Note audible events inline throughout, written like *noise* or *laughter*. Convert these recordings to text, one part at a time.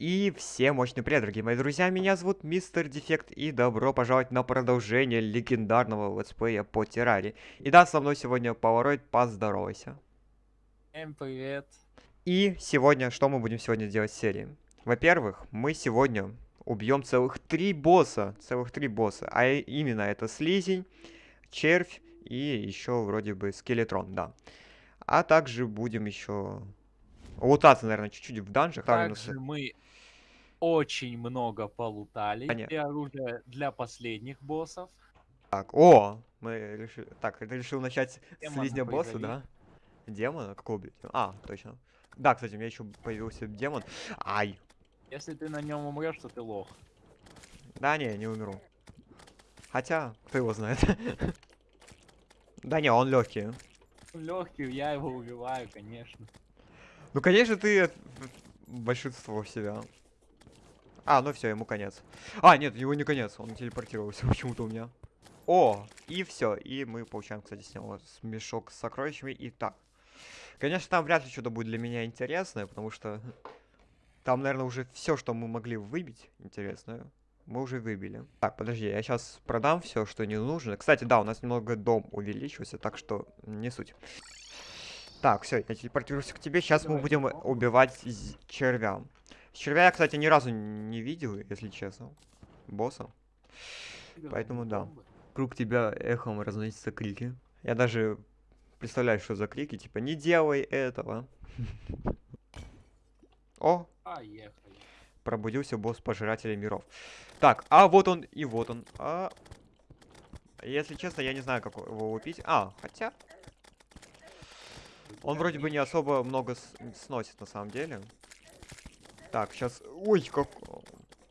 И всем мощный привет, дорогие мои друзья, меня зовут Мистер Дефект, и добро пожаловать на продолжение легендарного летсплея по Террари. И да, со мной сегодня Polaroid, поздоровайся. Всем привет. И сегодня, что мы будем сегодня делать в серии? Во-первых, мы сегодня убьем целых три босса, целых три босса, а именно это Слизень, Червь и еще вроде бы Скелетрон, да. А также будем еще лутаться, наверное, чуть-чуть в данжах. Также мы очень много полутали. Понятно. И оружие для последних боссов. Так, о, мы решили... Так, ты решил начать с Демона слизня босса, появились. да? Демона? Какого, блядь? А, точно. Да, кстати, у меня еще появился демон. Ай. Если ты на нем умрешь, то ты лох. Да не, не умру. Хотя, кто его знает. *laughs* Да не, он легкий. Легкий, я его убиваю, конечно. Ну, конечно, ты э, большинство себя. А, ну все, ему конец. А, нет, его не конец, он телепортировался *laughs* почему-то у меня. О, и все, и мы получаем, кстати, с него мешок с сокровищами. И так. Конечно, там вряд ли что-то будет для меня интересное, потому что там, наверное, уже все, что мы могли выбить интересное, мы уже выбили. Так, подожди, я сейчас продам все, что не нужно. Кстати, да, у нас немного дом увеличился, так что не суть. Так, все, я телепортируюсь к тебе. Сейчас мы будем убивать червя. Червя я, кстати, ни разу не видел, если честно. Босса. Поэтому да. Вокруг тебя эхом разносятся крики. Я даже представляю, что за крики, типа, не делай этого. *laughs* О, пробудился босс пожирателя миров. Так, а вот он и вот он. А... Если честно, я не знаю, как его убить. А, хотя... Он вроде бы не особо много сносит на самом деле. Так, сейчас... Ой, как...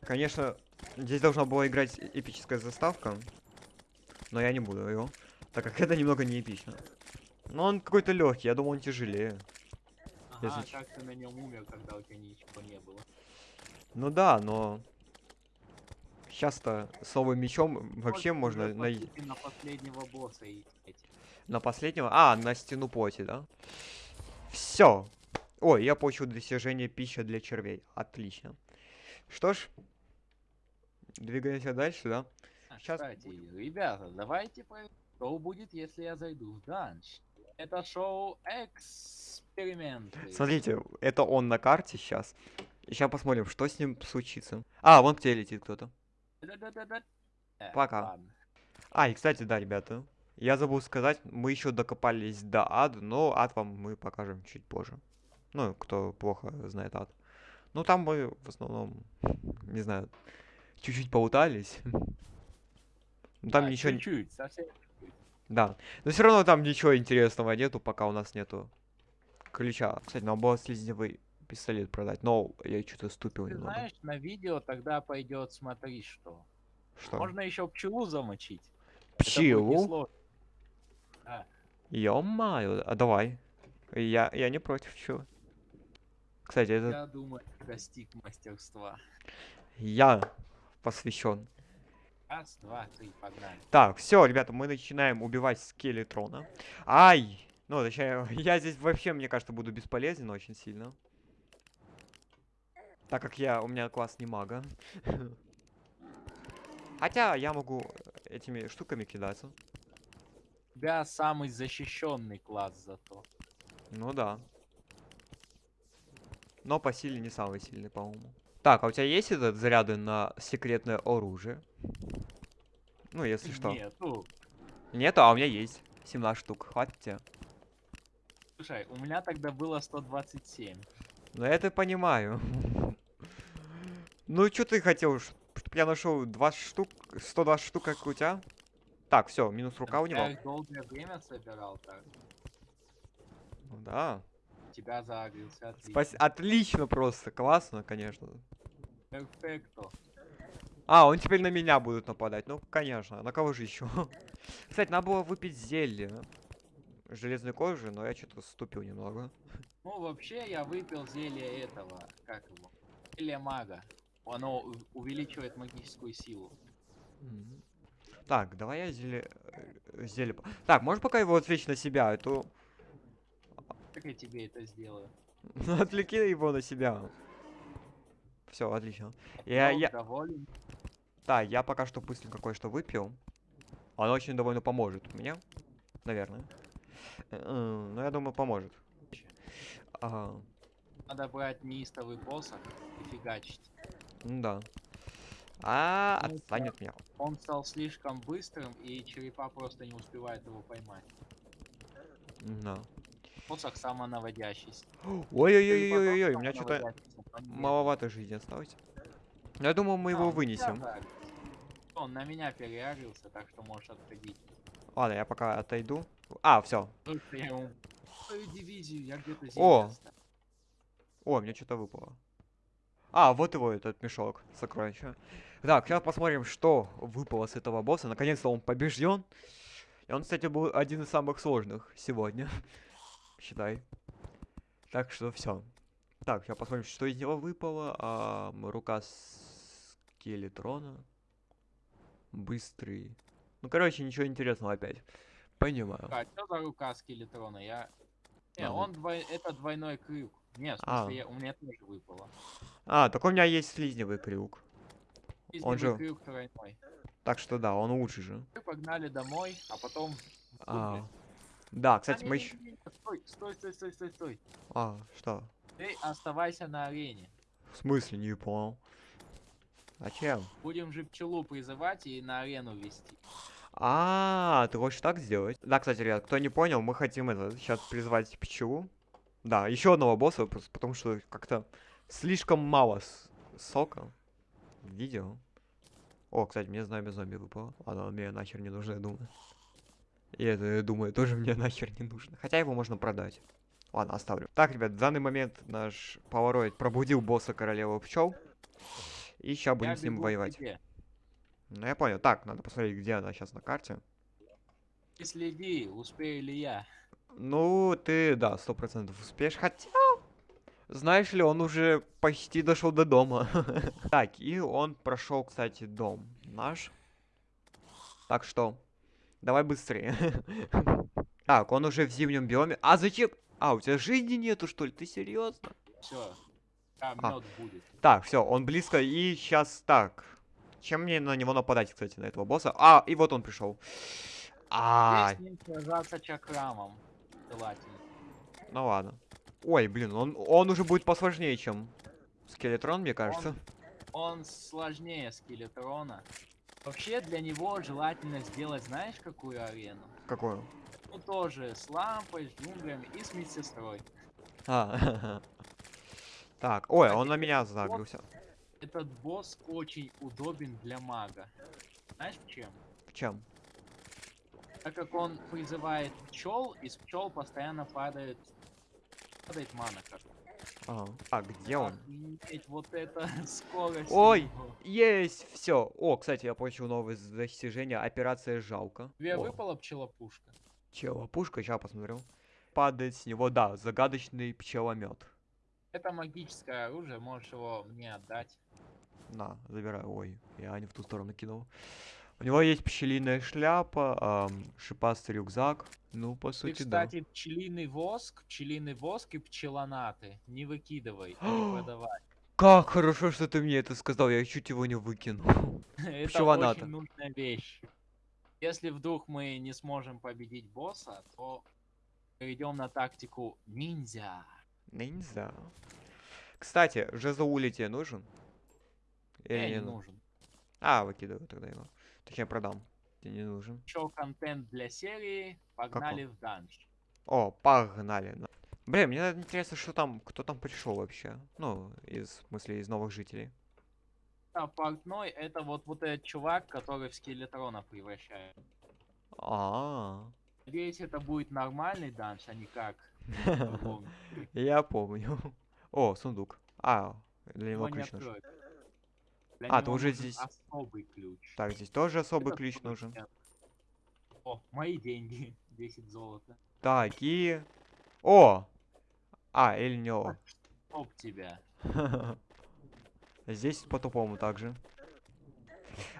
Конечно, здесь должна была играть эпическая заставка. Но я не буду его. Так как *laughs* это немного не эпично. Но он какой-то легкий, я думал, он тяжелее. Ага, Если как ты на нем умер, когда у тебя ничего не было. Ну да, но... Сейчас-то с новым мечом вообще Вот можно по на... последнего босса идти. на последнего... А, на стену плоти, да? Все. Ой, я получил достижение пища для червей. Отлично. Что ж, двигаемся дальше, да? А, Щас Кстати, ребята, давайте проверим, что будет, если я зайду в данж. Это шоу эксперименты. Смотрите, это он на карте сейчас. Сейчас посмотрим, что с ним случится. А, вон к тебе летит кто-то. Э, Пока. ладно. А, и кстати, да, ребята. Я забыл сказать, мы еще докопались до ада, но ад вам мы покажем чуть позже. Ну, кто плохо знает ад. Ну, там мы в основном, не знаю, чуть-чуть поутались. Ну, там А, ничего... Чуть-чуть, совсем чуть-чуть. Да. Но все равно там ничего интересного нету, пока у нас нету ключа. Кстати, надо было слизневый пистолет продать, но я что-то ступил Ты немного. знаешь, на видео тогда пойдет, смотри, что. Что? Можно еще пчелу замочить. Пчелу? несложно. Ё-моё, а давай. Я, я не против, чего. Кстати, это Я думаю, достиг мастерства. я посвящен. Раз, два, три, погнали. Так, все, ребята, мы начинаем убивать скелетрона. Ай! Ну, точнее, *laughs* я здесь вообще, мне кажется, буду бесполезен очень сильно. Так как я, у меня класс не мага. *laughs* Хотя я могу этими штуками кидаться. Тебя самый защищенный класс зато. Ну да. Но по силе не самый сильный, по-моему. Так, а у тебя есть этот заряды на секретное оружие? Ну, если что. Нету. Нету, а у меня есть. 17 штук. Хватит тебе? Слушай, у меня тогда было 127. Ну, я это понимаю. *laughs* Ну, что ты хотел? ш- Чтоб я нашел 20 штук, 120 штук, как у тебя? Так, все, минус рука у него. Я долгое время собирал так. Ну Да. Тебя загрелся, отлично. Спас- Отлично просто, классно, конечно. Перфекто. А, он теперь на меня будет нападать. Ну, конечно. На кого же еще? *laughs* Кстати, надо было выпить зелье. Железной кожи, но я что-то ступил немного. Ну, вообще, я выпил зелье этого, как его? Зелье мага. Оно увеличивает магическую силу. Мгм. Так, давай я зелье... э, зелье... Так, можешь пока его отвлечь на себя, а то... Как я тебе это сделаю? Отвлеки его на себя. Все, отлично. Я, я, доволен. да, я пока что быстренько кое-что выпил. Оно очень довольно поможет мне. Наверное. Ну, я думаю, поможет. Ага. Надо брать неистовый посох и фигачить. Ну да. А, Ну, отстань от меня. Он стал слишком быстрым, и черепа просто не успевают его поймать. Да. Посох самонаводящийся. Ой-ой-ой-ой-ой, у меня что-то маловато жизни осталось. Но Я думаю, мы А, его он вынесем. Он на меня переарился, так что можешь отходить. Ладно, я пока отойду. А, все. О! О, мне что-то выпало. А, вот его этот мешок сокровища. Так, сейчас посмотрим, что выпало с этого босса. Наконец-то он побежден. И он, кстати, был один из самых сложных сегодня. Считай. Так что все. Так, сейчас посмотрим, что из него выпало. А, рука скелетрона. Быстрый. Ну, короче, ничего интересного опять. Понимаю. А что за рука скелетрона? Я... Не, А, он двой... это двойной крюк. Не, в А. смысле, я- у меня тоже выпало. А, так у меня есть слизневый крюк. Он Слизневый же- крюк тройной. Так что да, он лучше же. Мы погнали домой, а потом... А, да, А, кстати, мы еще... Стой, стой, стой, стой, стой, стой. А, что? Ты оставайся на арене. В смысле, не понял. Зачем? Будем же пчелу призывать и на арену вести. А, ты хочешь так сделать? Да, кстати, ребят, кто не понял, мы хотим это сейчас призвать пчелу. Да, еще одного босса, потому что как-то слишком мало сока видео. О, кстати, мне знамя зомби выпало. Оно мне нахер не нужно, я думаю. И это, я думаю, тоже *laughs* мне нахер не нужно. Хотя его можно продать. Ладно, оставлю. Так, ребят, в данный момент наш повороид пробудил босса королевы пчел. И сейчас будем Я с ним воевать. Ну, я понял. Так, надо посмотреть, где она сейчас на карте. Ты следи, успею ли я. Ну, ты, да, сто процентов успеешь. Хотя, знаешь ли, он уже почти дошел до дома. *laughs* Так, и он прошел, кстати, дом наш. Так что, давай быстрее. *laughs* Так, он уже в зимнем биоме. А зачем? А, у тебя жизни нету, что ли? Ты серьезно? Все. А, А. мед будет. Так, все, он близко. И сейчас так. Чем мне на него нападать, кстати, на этого босса? А, и вот он пришел. А, сражаться чакрамом. Ну ладно. Ой, блин, он, он уже будет посложнее, чем скелетрон, мне кажется. Он сложнее скелетрона. Вообще для него желательно сделать, знаешь, какую арену? Какую? Ну тоже с лампой, с джунглями и с медсестрой. А, Так, ой, Кстати, он на меня загрузился. Этот босс очень удобен для мага. Знаешь чем? В чем? Так как он призывает пчел, из пчел постоянно падает, падает мана. как. Ага. А, где он? Охренеть, вот это *laughs* скорость. Ой! его. Есть, все. О, кстати, я получил новое достижение. Операция жалко. Тебе О, выпала пчелопушка? Чела, пушка, сейчас посмотрю. Падает с него, да, загадочный пчеломет. Это магическое оружие, можешь его мне отдать. На, забираю. Ой, я не в ту сторону кинул. У него есть пчелиная шляпа, ам, шипастый рюкзак. Ну, по Ты, сути, да. кстати, пчелиный воск, пчелиный воск и пчелонаты. Не выкидывай, не *gasps* продавай. Как хорошо, что ты мне это сказал, я чуть его не выкинул. *laughs* Это Пчелоната. очень нужная вещь. Если вдруг мы не сможем победить босса, то перейдем на тактику ниндзя. Ниндзя. Кстати, тебе нужен? Или Мне не ну- нужен. А, выкидываю тогда его. Точнее, продам. Тебе не нужен. Еще контент для серии. Погнали в данж. О, погнали. на- Блин, мне интересно, что там, кто там пришел вообще. Ну, из, в смысле, из новых жителей. А портной это вот, вот этот чувак, который в скелетрона превращает. А, Надеюсь, это будет нормальный данж, а не как. *laughs* я помню. О, сундук. А, для него Его не ключ. Для А, ты него уже здесь- Особый ключ. Так, здесь тоже особый Это ключ нужен. О, мои деньги. *laughs* 10 золота. Так, и... О! А, или не о. Оп тебя. *laughs* Здесь по-тупому также.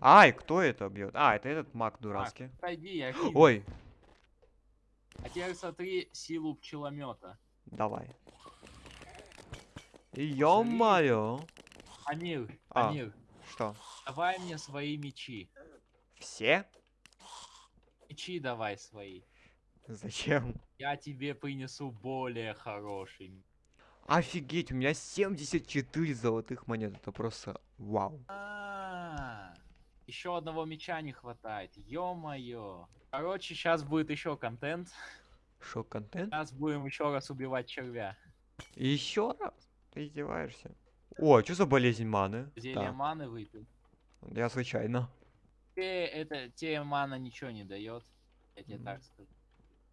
Ай, кто это бьет? А, это этот маг дурацкий. Пойди, я *gasps* кину. Ой, А теперь смотри силу пчеломета. давай. Ё-моё. Амир, А. Амир, Что? давай мне свои мечи. Все? Мечи давай свои. Зачем? Я тебе принесу более хороший. Офигеть, у меня 74 золотых монет. Это просто вау. А, еще одного меча не хватает. Ё-моё. Короче, сейчас будет еще контент. Шок контент? Сейчас будем еще раз убивать червя. Еще раз? Ты издеваешься? О, что за болезнь маны? Зелье Так, маны выпил. я случайно. Тебе это тебе мана ничего не дает. Я тебе М. так скажу.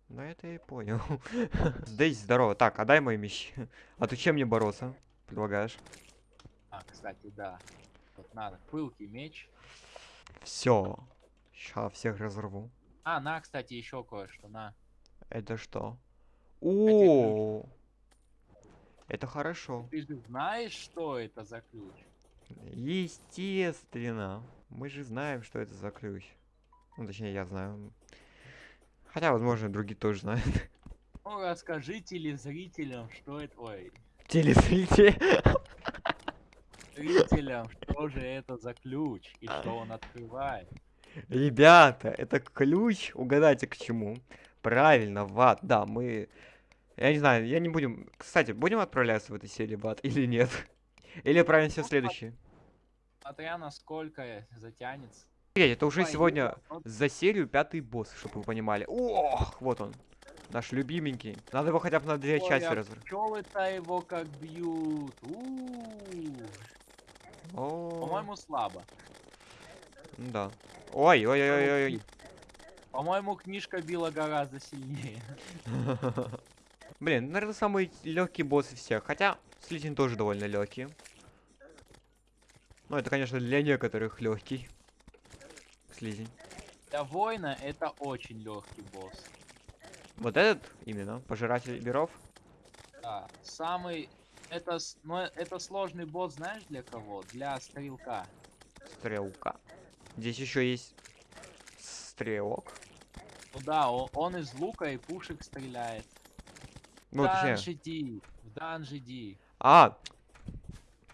Ну это я и понял. *laughs* Дейзи, здорово. Так, отдай мои мечи. *laughs* А ты чем мне бороться? Предлагаешь? А, кстати, да. Вот надо. Пылкий меч. Все. Сейчас всех разорву. А, на, кстати, еще кое-что, на. Это что? О, это хорошо. Ты же знаешь, что это за ключ? Естественно. Мы же знаем, что это за ключ. Ну, точнее, я знаю. Хотя, возможно, другие тоже знают. Ну, расскажи телезрителям, что это... Ой, Телезрители. зрителям, что же это за ключ и что он открывает. Ребята, это ключ. Угадайте к чему. Правильно, в ад. Да, мы... Я не знаю, я не будем... Кстати, будем отправляться в этой серии в ад *laughs* или нет? Или отправимся в Ну, следующий? Смотря насколько затянется. Это уже сегодня за серию пятый босс, чтобы вы понимали. Ох, вот он. Наш любименький. Надо его хотя бы на две Ой, части а разрывать. пчелы-то его как бьют. По-моему, слабо. да. Ой, ой, ой, ой, ой. По-моему, книжка била гораздо сильнее. *laughs* Блин, наверное, самый легкий босс из всех. Хотя, слизень тоже довольно легкий. Ну, это, конечно, для некоторых легкий. Слизень. Для воина это очень легкий босс. Вот этот именно, пожиратель миров. Да, самый... Это, но это сложный босс, знаешь, для кого? Для стрелка. Стрелка. Здесь еще есть стрелок. Ну да, он, он из лука и пушек стреляет. Ну, в точнее. данж иди, в данж иди. А!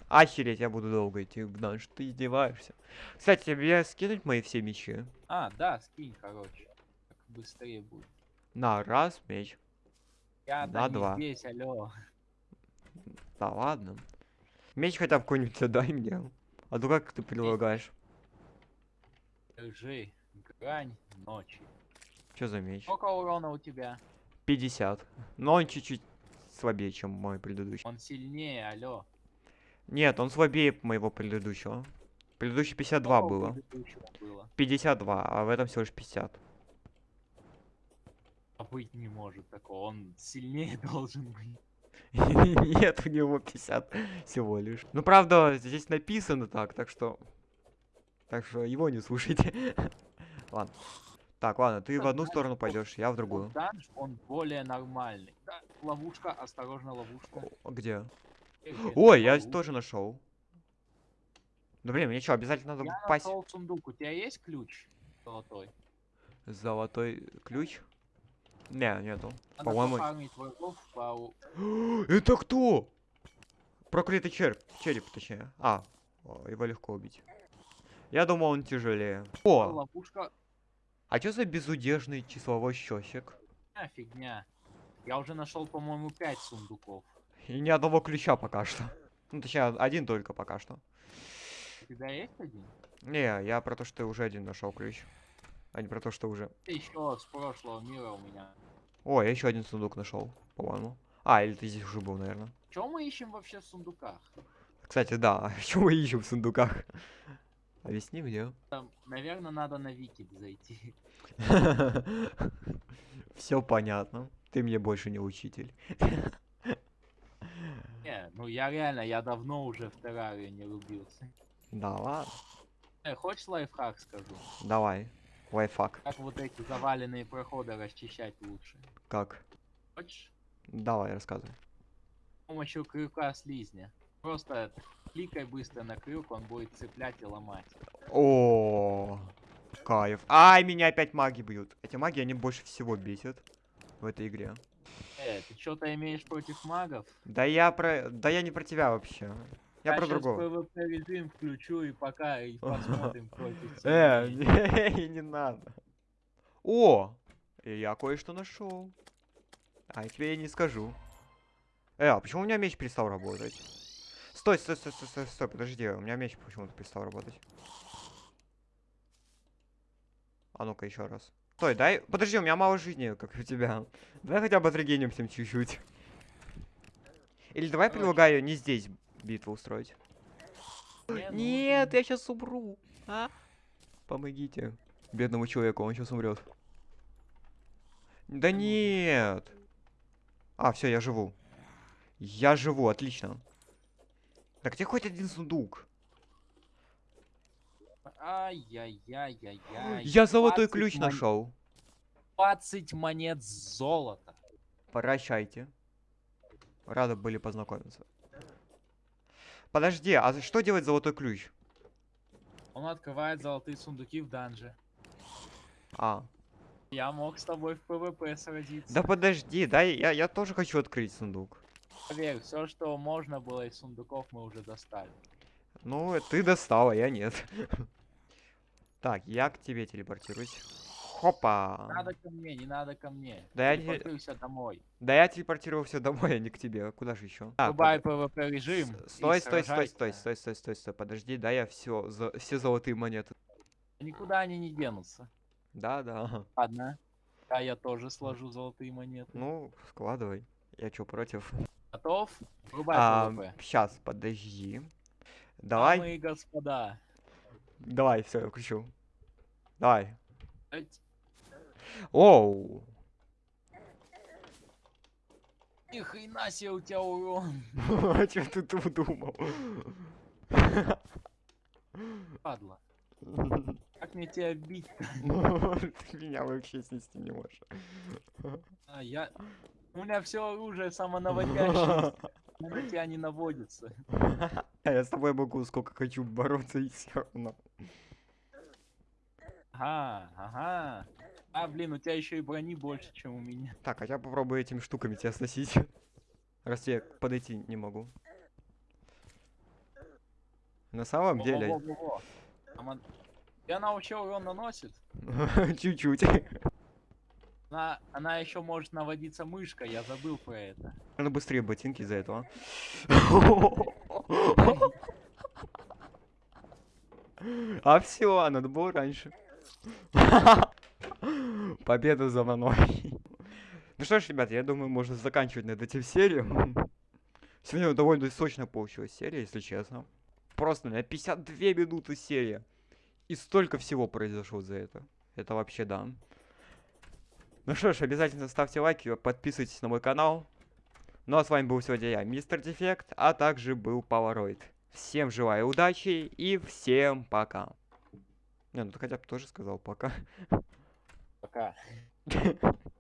Охереть, я буду долго идти в данж, ты издеваешься. Кстати, тебе скинуть мои все мечи? А, да, скинь, короче. Так быстрее будет. На, раз, меч. Я На два. здесь, алло. Да ладно. Меч хотя бы какой-нибудь отдай мне. А то как ты предлагаешь? Держи. Грань ночи. Что за меч? Сколько урона у тебя? 50. Но он чуть-чуть слабее, чем мой предыдущий. Он сильнее, алло. Нет, он слабее моего предыдущего. Предыдущий 52 Сколько у было. было? 52, а в этом всего лишь 50. А быть не может такого. Он сильнее *laughs* должен быть. *laughs* Нет, у него 50 всего лишь. Ну, правда, здесь написано так, так что... Так что его не слушайте. *laughs* Ладно. Так, ладно, ты в одну сторону пойдешь, я в другую. Данж, он более нормальный. Да, ловушка, осторожно, ловушка. Где? Э, Ой, я тоже нашел. Да блин, мне что, обязательно надо Я пасть нашел сундук. У тебя есть ключ золотой? золотой ключ? Не, нету. Надо По-моему-. *gasps* Это кто? Проклятый череп, череп, точнее. А, его легко убить. Я думал, он тяжелее. О, Ловушка... а что за безудержный числовой счетчик? А, фигня. Я уже нашел, по-моему, 5 сундуков. И ни одного ключа пока что. Ну, точнее, один только пока что. У тебя есть один? Не, я про то, что ты уже один нашел ключ. А не про то, что уже. Еще с прошлого мира у меня. О, я еще один сундук нашел, по-моему. А, или ты здесь уже был, наверное. Чем мы ищем вообще в сундуках? Кстати, да, *laughs* что мы ищем в сундуках? Объясни мне. Там, наверное, надо на Викид зайти. *laughs* Все понятно. Ты мне больше не учитель. *laughs* Не, ну я реально, я давно уже в террарию не рубился. Да ладно. Э, хочешь лайфхак скажу? Давай. Лайфхак. Как вот эти заваленные проходы расчищать лучше? Как? Хочешь? Давай, рассказывай. С помощью крюка слизня. Просто кликай быстро на крюк, он будет цеплять и ломать. О, кайф. Ай, меня опять маги бьют. Эти маги, они больше всего бесят в этой игре. Э, ты что-то имеешь против магов? Да я про... Да я не про тебя вообще. Я Я про другого. PvP режим включу и пока и *laughs* посмотрим, тут Э, *laughs* не, надо. О, я кое-что нашел. А я тебе и не скажу. Э, а почему у меня меч перестал работать? Стой, стой, стой, стой, стой, стой, подожди, у меня меч почему-то перестал работать. А ну-ка еще раз. Стой, дай, подожди, у меня мало жизни, как у тебя. Давай хотя бы отрегенимся чуть-чуть. Или давай предлагаю не здесь битву устроить. Не, Нет, я сейчас умру. А? Помогите. Бедному человеку, он сейчас умрет. Да нет. А, все, я живу. Я живу, отлично. Так где хоть один сундук? Ай-яй-яй-яй-яй. Я золотой 20 ключ мон- нашел. 20 монет золота. Прощайте. Рады были познакомиться. Подожди, а что делать золотой ключ? Он открывает золотые сундуки в dungeon'е. А, Я мог с тобой в PvP сразиться. да подожди, дай, я, я тоже хочу открыть сундук. Поверь, все, что можно было из сундуков, мы уже достали. Ну, ты достала, я нет. Так, я к тебе телепортируюсь. Хопа. Надо ко мне, не надо ко мне. Да я не- Телепортируйся домой. Да я телепортировался домой, а не к тебе. Куда же еще? Врубай PvP режим. Стой, стой, стой, стой, стой, стой, стой, стой. Подожди, да я все, все золотые монеты. Никуда они не денутся. Да, да. Ладно. А я тоже сложу золотые монеты. Ну, складывай. Я чё, против? Готов? Врубай А, PvP. сейчас, подожди. Давай, Дамы и господа. давай, все, я включу. Давай. Оу. Ни хрена себе у тебя урон. *laughs* Че ты тут думал? Падла. *laughs* Как мне тебя бить? *laughs* Ты меня вообще снести не можешь. А, я... У меня все оружие самонаводящее. *laughs* На тебя не наводится. *laughs* Я с тобой могу сколько хочу бороться и все равно. Ага, ага. А, блин, у тебя еще и брони больше, чем у меня. Так, а я попробую этими штуками тебя сносить. Раз я подойти не могу. На самом деле, И она вообще урон наносит. *laughs* чуть-чуть. Она, она еще может наводиться мышкой, я забыл про это. Надо быстрее ботинки из-за этого. А все, надо было раньше. Победа за мной. Ну что ж, ребят, я думаю, можно заканчивать над этим серию. Сегодня довольно сочно получилась серия, если честно. Просто на 52 минуты серия. И столько всего произошло за это. Это вообще да. Ну что ж, обязательно ставьте лайки, подписывайтесь на мой канал. Ну а с вами был сегодня я, Мистер Дефект, а также был Polaroid. Всем желаю удачи и всем пока. Не, ну ты хотя бы тоже сказал пока. Пока. *laughs*